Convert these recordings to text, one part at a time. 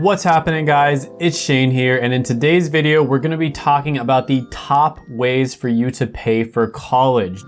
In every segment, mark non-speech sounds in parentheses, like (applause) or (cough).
What's happening guys? It's Shane here and in today's video we're going to be talking about the top ways for you to pay for college.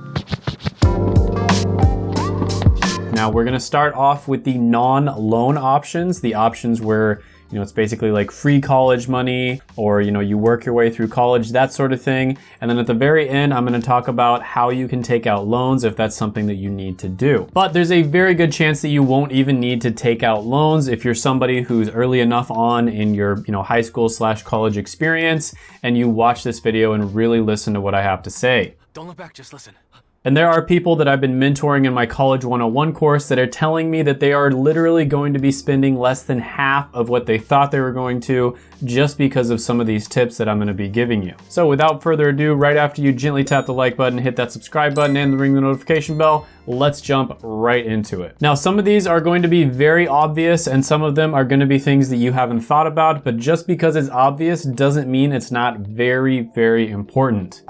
Now we're going to start off with the non-loan options, the options where you know, it's basically like free college money or, you know, you work your way through college, that sort of thing. And then at the very end, I'm gonna talk about how you can take out loans if that's something that you need to do. But there's a very good chance that you won't even need to take out loans if you're somebody who's early enough on in your, you know, high school slash college experience and you watch this video and really listen to what I have to say. Don't look back, just listen. And there are people that I've been mentoring in my College 101 course that are telling me that they are literally going to be spending less than half of what they thought they were going to just because of some of these tips that I'm gonna be giving you. So without further ado, right after you gently tap the like button, hit that subscribe button and ring the notification bell, let's jump right into it. Now, some of these are going to be very obvious and some of them are gonna be things that you haven't thought about, but just because it's obvious doesn't mean it's not very, very important.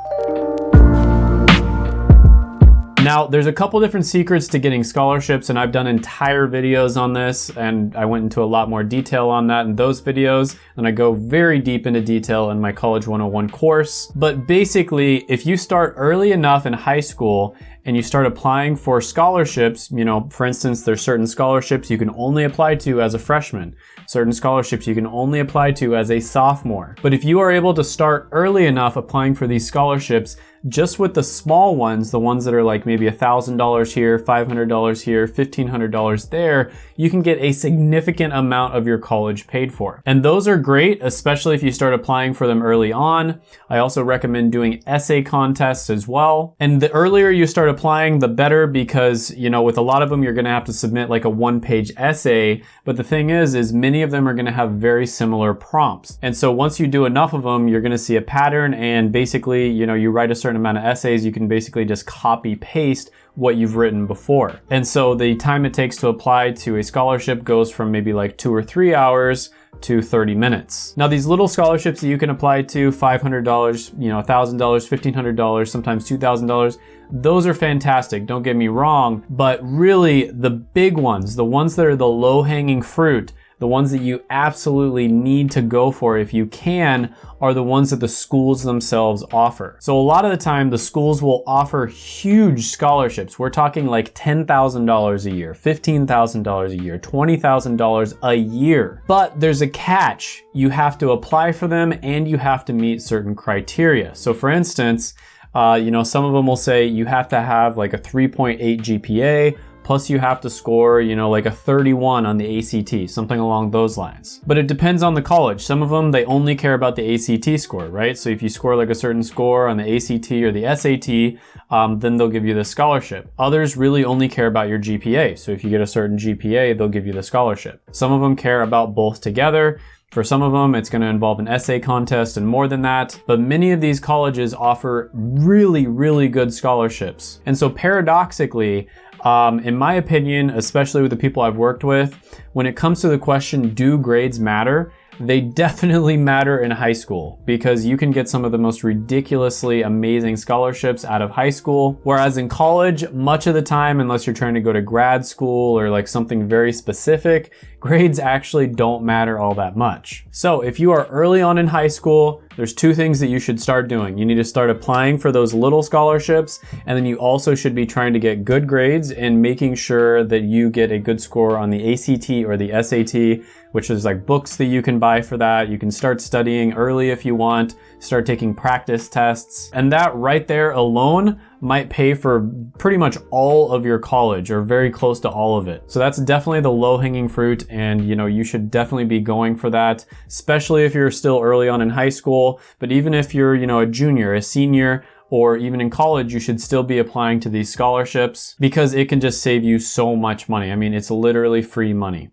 Now, there's a couple different secrets to getting scholarships and I've done entire videos on this and I went into a lot more detail on that in those videos and I go very deep into detail in my College 101 course. But basically, if you start early enough in high school and you start applying for scholarships, you know, for instance, there's certain scholarships you can only apply to as a freshman, certain scholarships you can only apply to as a sophomore. But if you are able to start early enough applying for these scholarships, just with the small ones, the ones that are like maybe $1,000 here, $500 here, $1,500 there, you can get a significant amount of your college paid for. And those are great, especially if you start applying for them early on. I also recommend doing essay contests as well. And the earlier you start applying, the better because, you know, with a lot of them, you're gonna have to submit like a one page essay. But the thing is, is many of them are gonna have very similar prompts. And so once you do enough of them, you're gonna see a pattern and basically, you know, you write a certain amount of essays, you can basically just copy paste what you've written before. And so the time it takes to apply to a scholarship goes from maybe like two or three hours to 30 minutes. Now these little scholarships that you can apply to, $500, you know, $1,000, $1,500, sometimes $2,000, those are fantastic, don't get me wrong, but really the big ones, the ones that are the low hanging fruit, the ones that you absolutely need to go for if you can are the ones that the schools themselves offer. So a lot of the time the schools will offer huge scholarships. We're talking like $10,000 a year, $15,000 a year, $20,000 a year. But there's a catch. You have to apply for them and you have to meet certain criteria. So for instance, uh, you know, some of them will say you have to have like a 3.8 GPA plus you have to score, you know, like a 31 on the ACT, something along those lines. But it depends on the college. Some of them, they only care about the ACT score, right? So if you score like a certain score on the ACT or the SAT, um, then they'll give you the scholarship. Others really only care about your GPA. So if you get a certain GPA, they'll give you the scholarship. Some of them care about both together. For some of them, it's going to involve an essay contest and more than that, but many of these colleges offer really, really good scholarships. And so paradoxically, um, in my opinion, especially with the people I've worked with, when it comes to the question, do grades matter? They (laughs) definitely matter in high school because you can get some of the most ridiculously amazing scholarships out of high school. Whereas in college, much of the time, unless you're trying to go to grad school or like something very specific, grades actually don't matter all that much. So if you are early on in high school, there's two things that you should start doing. You need to start applying for those little scholarships, and then you also should be trying to get good grades and making sure that you get a good score on the ACT or the SAT, which is like books that you can buy for that. You can start studying early if you want, start taking practice tests, and that right there alone might pay for pretty much all of your college or very close to all of it. So that's definitely the low hanging fruit and you know you should definitely be going for that, especially if you're still early on in high school, but even if you're, you know, a junior, a senior, or even in college, you should still be applying to these scholarships because it can just save you so much money. I mean, it's literally free money.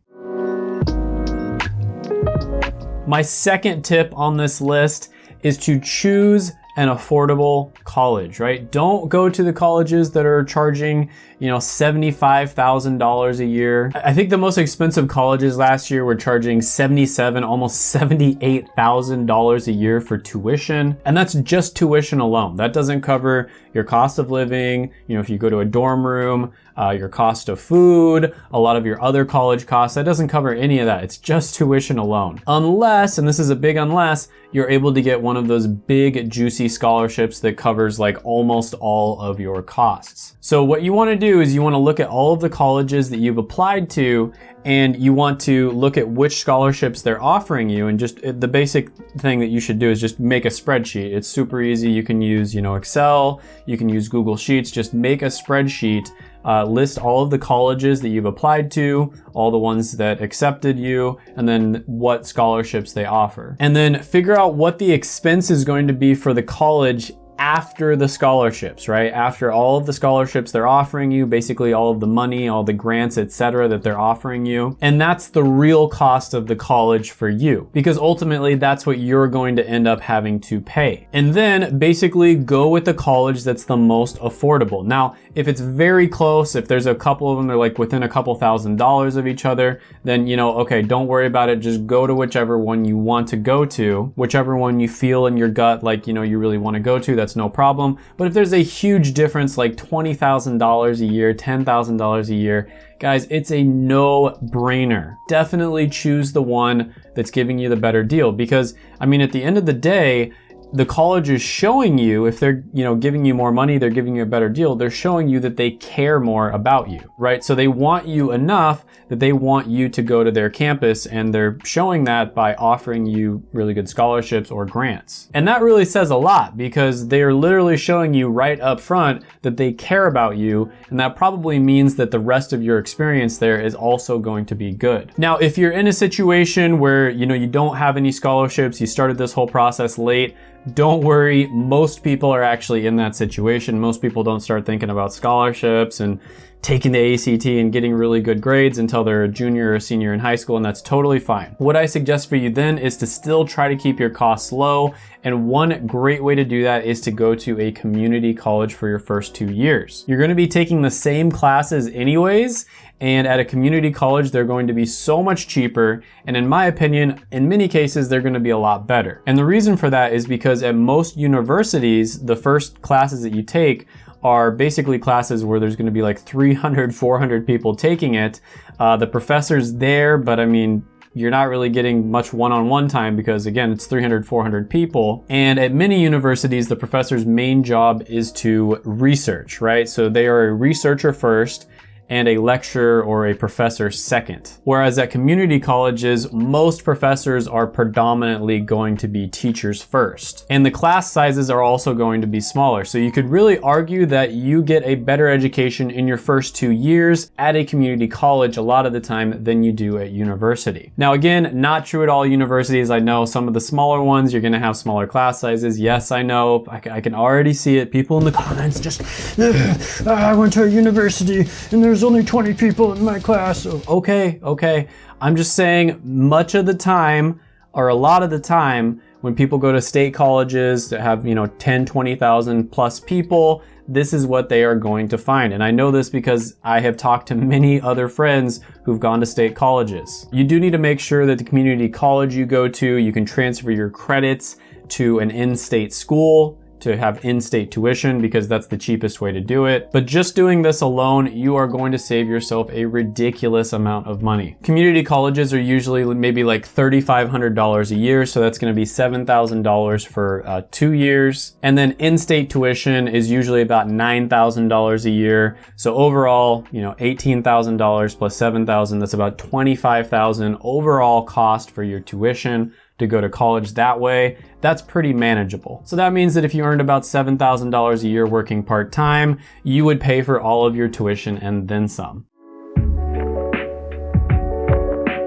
My second tip on this list is to choose an affordable college, right? Don't go to the colleges that are charging, you know, $75,000 a year. I think the most expensive colleges last year were charging 77, almost $78,000 a year for tuition. And that's just tuition alone. That doesn't cover your cost of living, you know, if you go to a dorm room, uh, your cost of food, a lot of your other college costs. That doesn't cover any of that. It's just tuition alone. Unless, and this is a big unless, you're able to get one of those big juicy scholarships that covers like almost all of your costs. So what you wanna do is you wanna look at all of the colleges that you've applied to and you want to look at which scholarships they're offering you and just uh, the basic thing that you should do is just make a spreadsheet. It's super easy. You can use, you know, Excel, you can use Google Sheets, just make a spreadsheet uh, list all of the colleges that you've applied to, all the ones that accepted you, and then what scholarships they offer. And then figure out what the expense is going to be for the college after the scholarships, right? After all of the scholarships they're offering you, basically all of the money, all the grants, etc. that they're offering you. And that's the real cost of the college for you because ultimately that's what you're going to end up having to pay. And then basically go with the college that's the most affordable. Now, if it's very close, if there's a couple of them, they're like within a couple thousand dollars of each other, then you know, okay, don't worry about it. Just go to whichever one you want to go to, whichever one you feel in your gut like, you know, you really want to go to. That's that's no problem. But if there's a huge difference, like $20,000 a year, $10,000 a year, guys, it's a no brainer. Definitely choose the one that's giving you the better deal because, I mean, at the end of the day, the college is showing you if they're you know giving you more money they're giving you a better deal they're showing you that they care more about you right? So they want you enough that they want you to go to their campus and they're showing that by offering you really good scholarships or grants. And that really says a lot because they're literally showing you right up front that they care about you and that probably means that the rest of your experience there is also going to be good. Now if you're in a situation where you know you don't have any scholarships you started this whole process late don't worry, most people are actually in that situation. Most people don't start thinking about scholarships and taking the ACT and getting really good grades until they're a junior or senior in high school, and that's totally fine. What I suggest for you then is to still try to keep your costs low, and one great way to do that is to go to a community college for your first two years. You're gonna be taking the same classes anyways, and at a community college, they're going to be so much cheaper. And in my opinion, in many cases, they're gonna be a lot better. And the reason for that is because at most universities, the first classes that you take are basically classes where there's gonna be like 300, 400 people taking it. Uh, the professor's there, but I mean, you're not really getting much one-on-one -on -one time because again, it's 300, 400 people. And at many universities, the professor's main job is to research, right? So they are a researcher first, and a lecturer or a professor second. Whereas at community colleges, most professors are predominantly going to be teachers first. And the class sizes are also going to be smaller. So you could really argue that you get a better education in your first two years at a community college a lot of the time than you do at university. Now again, not true at all universities. I know some of the smaller ones, you're gonna have smaller class sizes. Yes, I know, I, I can already see it. People in the comments just, I went to a university and there's there's only 20 people in my class. Okay, okay. I'm just saying much of the time, or a lot of the time, when people go to state colleges that have, you know, 10, 20,000 plus people, this is what they are going to find. And I know this because I have talked to many other friends who've gone to state colleges. You do need to make sure that the community college you go to, you can transfer your credits to an in-state school to have in-state tuition because that's the cheapest way to do it. But just doing this alone, you are going to save yourself a ridiculous amount of money. Community colleges are usually maybe like $3,500 a year, so that's gonna be $7,000 for uh, two years. And then in-state tuition is usually about $9,000 a year. So overall, you know, $18,000 plus 7,000, that's about 25,000 overall cost for your tuition to go to college that way, that's pretty manageable. So that means that if you earned about $7,000 a year working part-time, you would pay for all of your tuition and then some.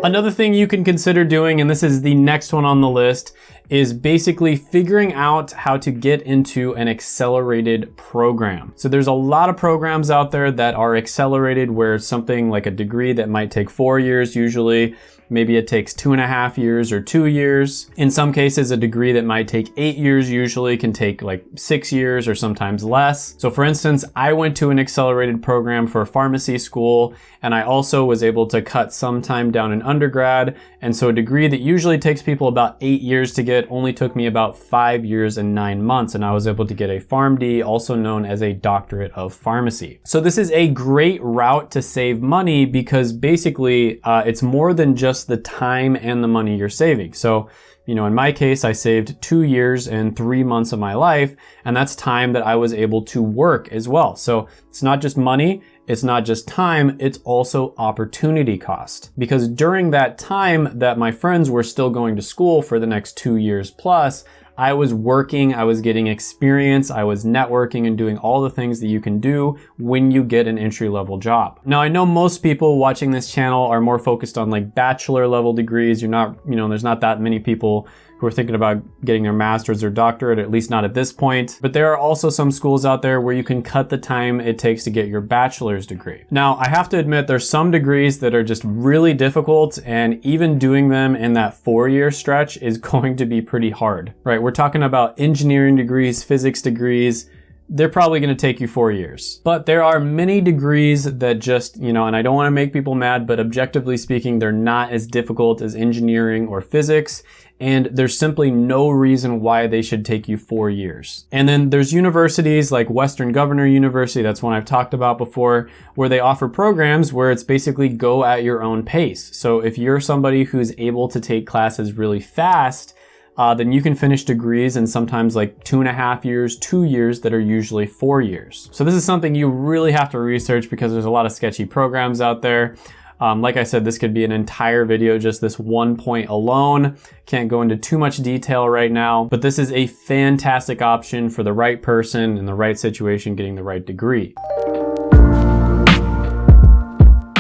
Another thing you can consider doing, and this is the next one on the list, is basically figuring out how to get into an accelerated program. So there's a lot of programs out there that are accelerated where something like a degree that might take four years usually maybe it takes two and a half years or two years. In some cases, a degree that might take eight years usually can take like six years or sometimes less. So for instance, I went to an accelerated program for pharmacy school and I also was able to cut some time down in undergrad. And so a degree that usually takes people about eight years to get only took me about five years and nine months. And I was able to get a PharmD, also known as a doctorate of pharmacy. So this is a great route to save money because basically uh, it's more than just the time and the money you're saving. So you know, in my case, I saved two years and three months of my life, and that's time that I was able to work as well. So it's not just money, it's not just time, it's also opportunity cost. Because during that time that my friends were still going to school for the next two years plus, I was working, I was getting experience, I was networking and doing all the things that you can do when you get an entry level job. Now I know most people watching this channel are more focused on like bachelor level degrees. You're not, you know, there's not that many people who are thinking about getting their master's or doctorate, at least not at this point. But there are also some schools out there where you can cut the time it takes to get your bachelor's degree. Now, I have to admit there's some degrees that are just really difficult and even doing them in that four year stretch is (laughs) going to be pretty hard, right? We're talking about engineering degrees, physics degrees, they're probably going to take you four years. But there are many degrees that just, you know, and I don't want to make people mad, but objectively speaking, they're not as difficult as engineering or physics and there's simply no reason why they should take you four years. And then there's universities like Western Governor University, that's one I've talked about before, where they offer programs where it's basically go at your own pace. So if you're somebody who's able to take classes really fast, uh, then you can finish degrees in sometimes like two and a half years, two years that are usually four years. So this is something you really have to research because there's a lot of sketchy programs out there. Um, like I said, this could be an entire video, just this one point alone. Can't go into too much detail right now, but this is a fantastic option for the right person in the right situation getting the right degree.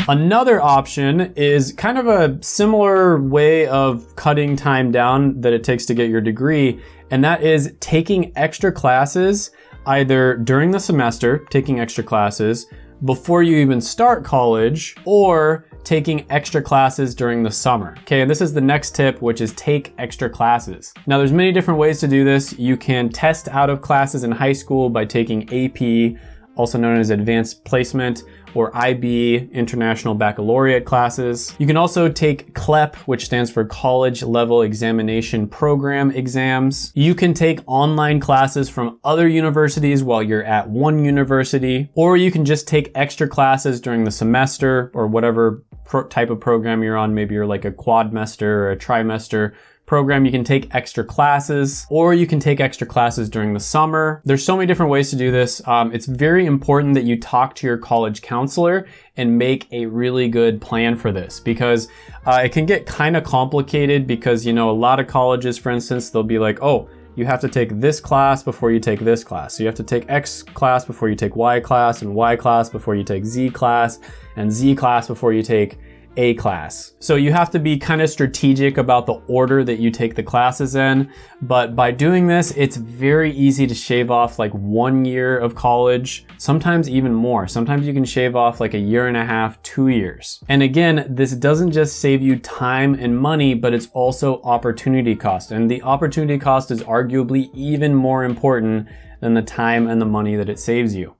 Another option is kind of a similar way of cutting time down that it takes to get your degree, and that is taking extra classes either during the semester, taking extra classes, before you even start college, or taking extra classes during the summer. Okay, and this is the next tip, which is take extra classes. Now there's many different ways to do this. You can test out of classes in high school by taking AP, also known as advanced placement, or IB, International Baccalaureate classes. You can also take CLEP, which stands for College Level Examination Program exams. You can take online classes from other universities while you're at one university, or you can just take extra classes during the semester or whatever type of program you're on. Maybe you're like a quadmester or a trimester program, you can take extra classes or you can take extra classes during the summer. There's so many different ways to do this. Um, it's very important that you talk to your college counselor and make a really good plan for this because uh, it can get kind of complicated because, you know, a lot of colleges, for instance, they'll be like, oh, you have to take this class before you take this class. So you have to take X class before you take Y class and Y class before you take Z class and Z class before you take a class. So you have to be kind of strategic about the order that you take the classes in. But by doing this, it's very easy to shave off like one year of college, sometimes even more. Sometimes you can shave off like a year and a half, two years. And again, this doesn't just save you time and money, but it's also opportunity cost. And the opportunity cost is arguably even more important than the time and the money that it saves you.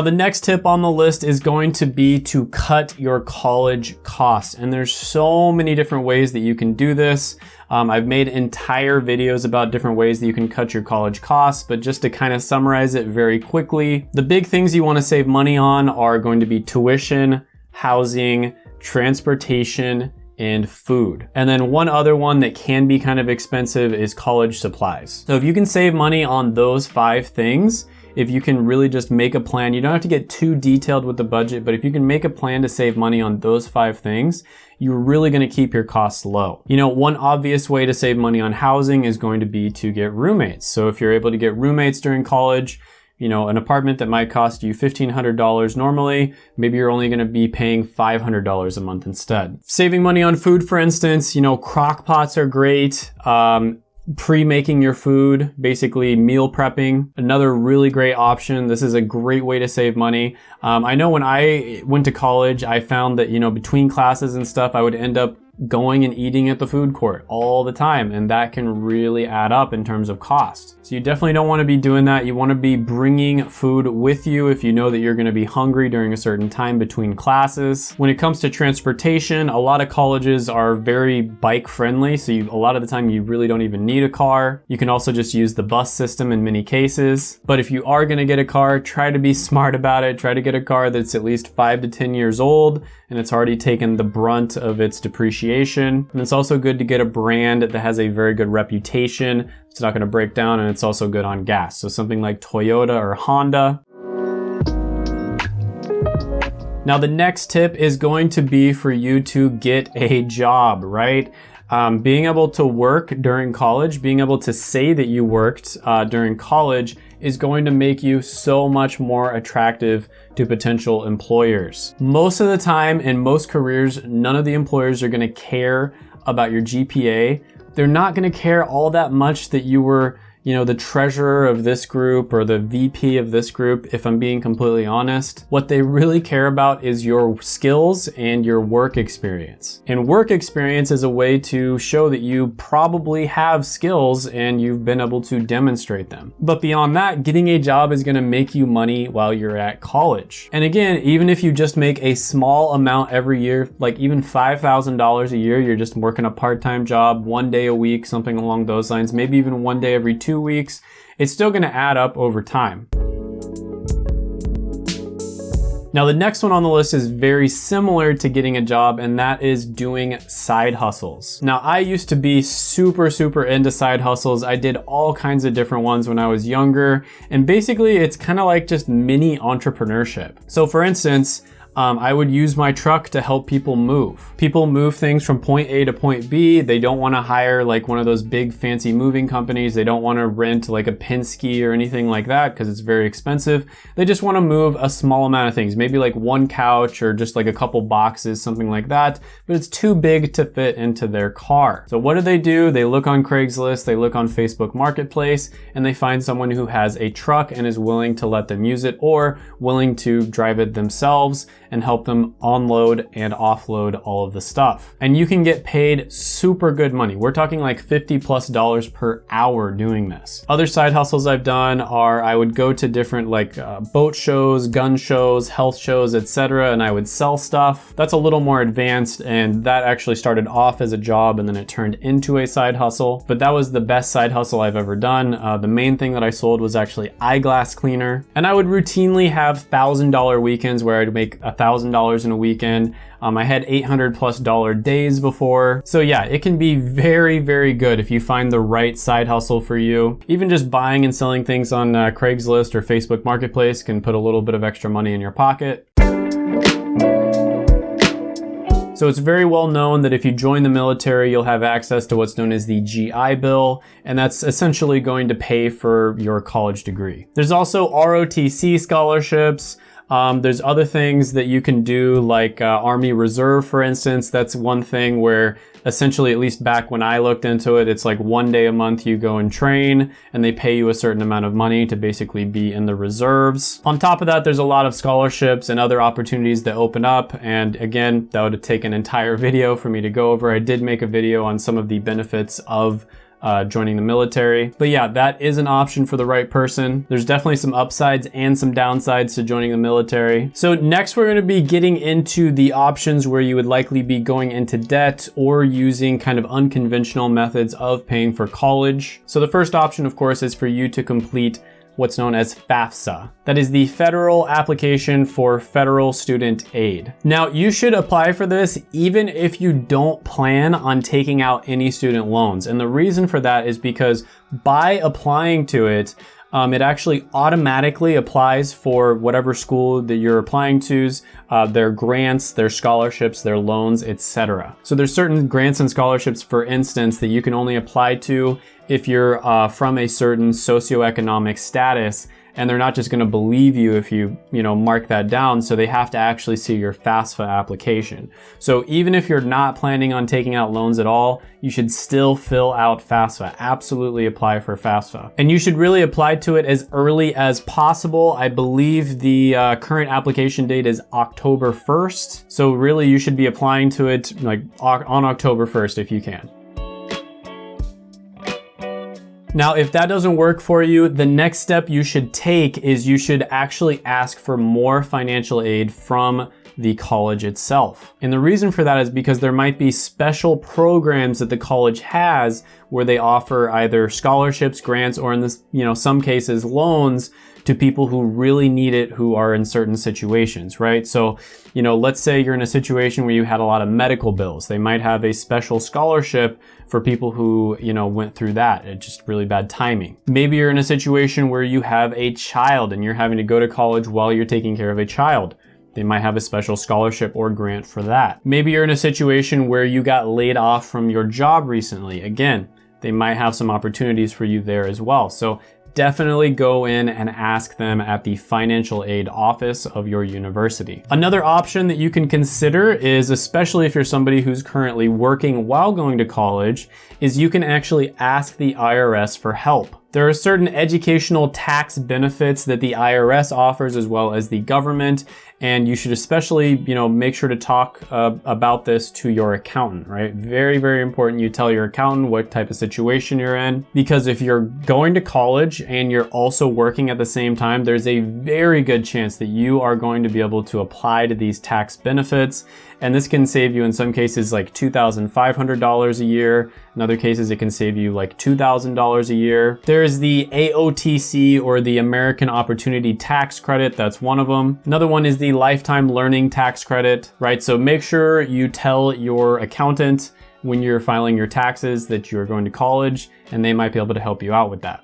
Now the next tip on the list is going to be to cut your college costs. And there's so many different ways that you can do this. Um, I've made entire videos about different ways that you can cut your college costs, but just to kind of summarize it very quickly, the big things you wanna save money on are going to be tuition, housing, transportation, and food. And then one other one that can be kind of expensive is college supplies. So if you can save money on those five things, if you can really just make a plan, you don't have to get too detailed with the budget, but if you can make a plan to save money on those five things, you're really gonna keep your costs low. You know, one obvious way to save money on housing is going to be to get roommates. So if you're able to get roommates during college, you know, an apartment that might cost you $1,500 normally, maybe you're only gonna be paying $500 a month instead. Saving money on food, for instance, you know, crock pots are great. Um, pre-making your food, basically meal prepping. Another really great option. This is a great way to save money. Um, I know when I went to college, I found that, you know, between classes and stuff, I would end up going and eating at the food court all the time and that can really add up in terms of cost. So you definitely don't want to be doing that. You want to be bringing food with you if you know that you're going to be hungry during a certain time between classes. When it comes to transportation, a lot of colleges are very bike friendly so you, a lot of the time you really don't even need a car. You can also just use the bus system in many cases. But if you are going to get a car, try to be (laughs) smart about it. Try to get a car that's at least 5 to 10 years old and it's already taken the brunt of its depreciation. And it's also good to get a brand that has a very good reputation. It's not gonna break down and it's also good on gas. So something like Toyota or Honda. Now the next tip is going to be for you to get a job, right? Um, being able to work during college, being able to say that you worked uh, during college is going to make you so much more attractive to potential employers. Most of the time in most careers, none of the employers are gonna care about your GPA. They're not gonna care all that much that you were you know, the treasurer of this group or the VP of this group, if I'm being completely honest. What they really care about is your skills and your work experience. And work experience is a way to show that you probably have skills and you've been able to demonstrate them. But beyond that, getting a job is gonna make you money while you're at college. And again, even if you just make a small amount every year, like even $5,000 a year, you're just working a part-time job, one day a week, something along those lines, maybe even one day every two two weeks, it's still gonna add up over time. Now the next one on the list is very similar to getting a job and that is doing side hustles. Now I used to be super, super into side hustles. I did all kinds of different ones when I was younger and basically it's kind of like just mini entrepreneurship. So for instance, um, I would use my truck to help people move. People move things from point A to point B. They don't want to hire like one of those big fancy moving companies. They don't want to rent like a Penske or anything like that because it's very expensive. They just want to move a small amount of things, maybe like one couch or just like a couple boxes, something like that, but it's too big to fit into their car. So what do they do? They look on Craigslist, they look on Facebook Marketplace, and they find someone who has a truck and is willing to let them use it or willing to drive it themselves and help them unload and offload all of the stuff. And you can get paid super good money. We're talking like 50 plus dollars per hour doing this. Other side hustles I've done are I would go to different like uh, boat shows, gun shows, health shows, etc. and I would sell stuff. That's a little more advanced and that actually started off as a job and then it turned into a side hustle. But that was the best side hustle I've ever done. Uh, the main thing that I sold was actually eyeglass cleaner. And I would routinely have thousand dollar weekends where I'd make a $1,000 in a weekend. Um, I had 800 plus dollar days before. So yeah, it can be very, very good if you find the right side hustle for you. Even just buying and selling things on uh, Craigslist or Facebook Marketplace can put a little bit of extra money in your pocket. So it's very well known that if you join the military, you'll have access to what's known as the GI Bill, and that's essentially going to pay for your college degree. There's also ROTC scholarships, um, there's other things that you can do like uh, Army Reserve, for instance. That's one thing where essentially, at least back when I looked into it, it's like one day a month you go and train and they pay you a certain amount of money to basically be in the reserves. On top of that, there's a lot of scholarships and other opportunities that open up. And again, that would take an entire (laughs) video for me to go over. I did make a video on some of the benefits of uh, joining the military. But yeah, that is an option for the right person. There's definitely some upsides and some downsides to joining the military. So next we're gonna be getting into the options where you would likely be going into debt or using kind of unconventional methods of paying for college. So the first option, of course, is for you to complete what's known as FAFSA. That is the Federal Application for Federal Student Aid. Now, you should apply for this even if you don't plan on taking out any student loans. And the reason for that is because by applying to it, um, it actually automatically applies for whatever school that you're applying to's, uh, their grants, their scholarships, their loans, etc. So there's certain grants and scholarships, for instance, that you can only apply to if you're uh, from a certain socioeconomic status and they're not just going to believe you if you, you know, mark that down. So they have to actually see your FAFSA application. So even if you're not planning on taking out loans at all, you should still fill out FAFSA. Absolutely apply for FAFSA. And you should really apply to it as early as possible. I believe the uh, current application date is October 1st. So really you should be applying to it like on October 1st if you can. Now, if that doesn't work for you, the next step you should take is you should actually ask for more financial aid from the college itself. And the reason for that is because there might be special programs that the college has where they offer either scholarships, grants, or in this, you know, some cases loans to people who really need it who are in certain situations, right? So, you know, let's say you're in a situation where you had a lot of medical bills. They might have a special scholarship for people who, you know, went through that. It's just really bad timing. Maybe you're in a situation where you have a child and you're having to go to college while you're taking care of a child. They might have a special scholarship or grant for that. Maybe you're in a situation where you got laid off from your job recently. Again, they might have some opportunities for you there as well. So definitely go in and ask them at the financial aid office of your university. Another option that you can consider is, especially if you're somebody who's currently working while going to college, is you can actually ask the IRS for help. There are certain educational tax benefits that the IRS offers as well as the government, and you should especially, you know, make sure to talk uh, about this to your accountant, right? Very, very important you tell your accountant what type of situation you're in, because if you're going to college and you're also working at the same time, there's a very good chance that you are going to be able to apply to these tax benefits and this can save you in some cases like $2,500 a year. In other cases, it can save you like $2,000 a year. There's the AOTC or the American Opportunity Tax Credit. That's one of them. Another one is the Lifetime Learning Tax Credit, right? So make sure you tell your accountant when you're filing your taxes that you're going to college and they might be able to help you out with that.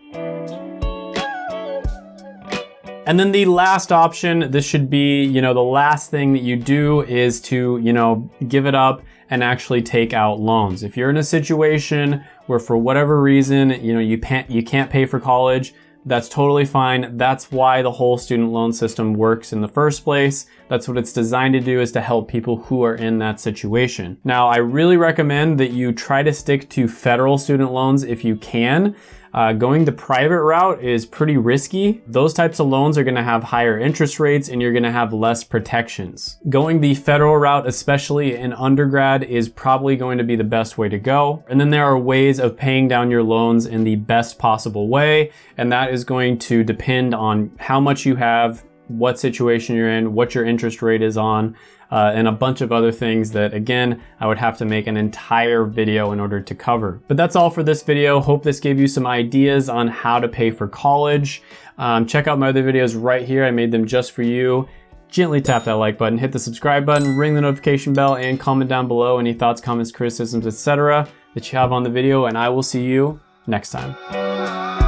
And then the last option, this should be, you know, the last thing that you do is to, you know, give it up and actually take out loans. If you're in a situation where for whatever reason, you know, you can't, you can't pay for college, that's totally fine. That's why the whole student loan system works in the first place. That's what it's designed to do is to help people who are in that situation. Now, I really recommend that you try to stick to federal student loans if you can. Uh, going the private route is pretty risky. Those types of loans are gonna have higher interest rates and you're gonna have less protections. Going the federal route, especially in undergrad, is probably going to be the best way to go. And then there are ways of paying down your loans in the best possible way. And that is going to depend on how much you have, what situation you're in, what your interest rate is on, uh, and a bunch of other things that again, I would have to make an entire video in order to cover. But that's all for this video. Hope this gave you some ideas on how to pay for college. Um, check out my other videos right here. I made them just for you. Gently tap that like button, hit the subscribe button, ring the notification bell, and comment down below any thoughts, comments, criticisms, etc. that you have on the video, and I will see you next time.